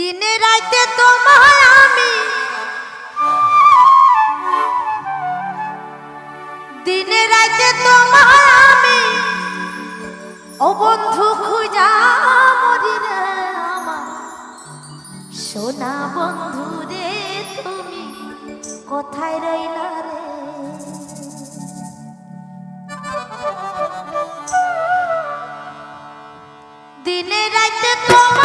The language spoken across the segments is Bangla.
দিনে রাইতে তোমায় আমি। দিনে রাইতে তোমায় আমি। ও বন্ধু, খুঁজা আমার। সোনা বন্ধু রে, তুমি কোথায় রইলা রে? দিনে রাইতে তোমায়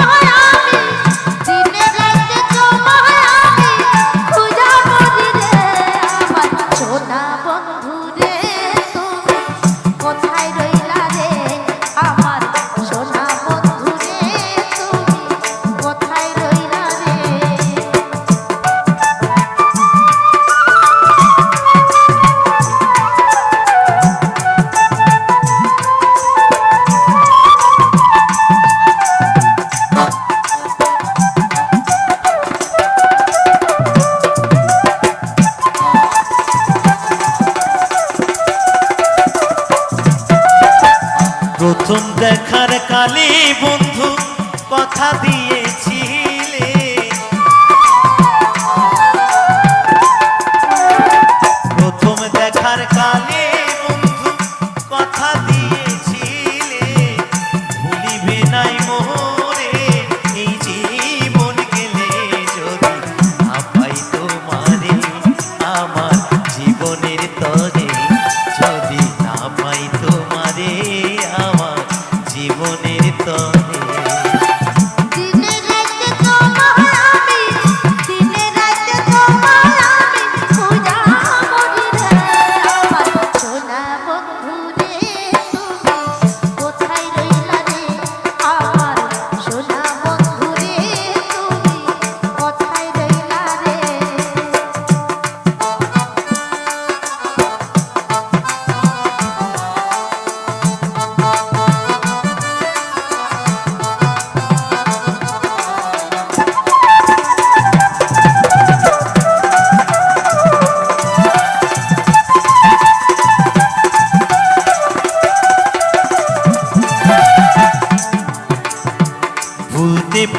বন্ধু কথা দিয়েছিলে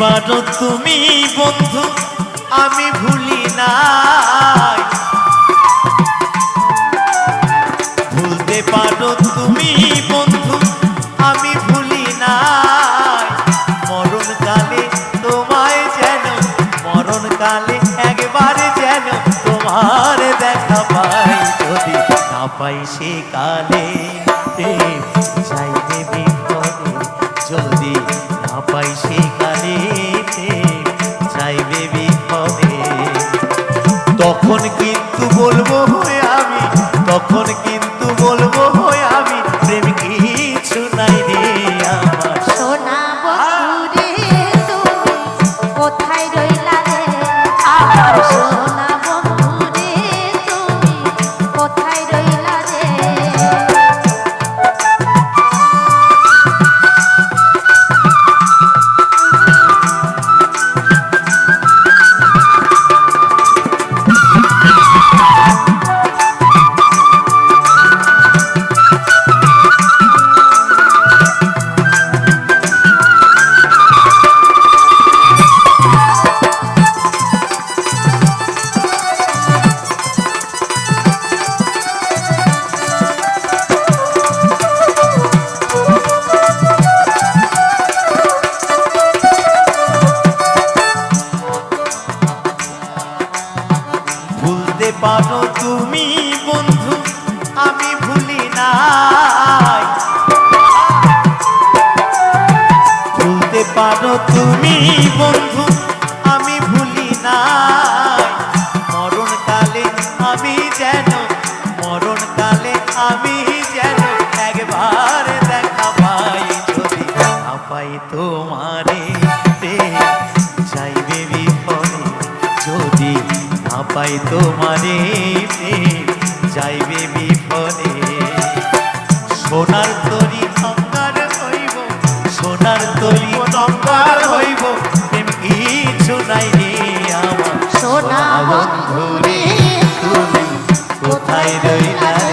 পারো তুমি বন্ধু, আমি ভুলি নাই। ভুলতে পারো তুমি বন্ধু, আমি ভুলি নাই। মরণকালে তোমায় যেন মরণকালে একবার যেন তোমার দেখা পাই। যদি না পাই সে কালে যাইবে বিপদে যদি তখন পারো তুমি বন্ধু আমি ভুলি নাই। ভুলতে পারো তুমি পাই তোমারে যাইবে বিপদে সোনার তরি অঙ্গার হইব, সোনার তরি অঙ্গার হইব। প্রেম কিছু নাই রে আমার। সোনা ধরে তুমি কোথায় রইলা?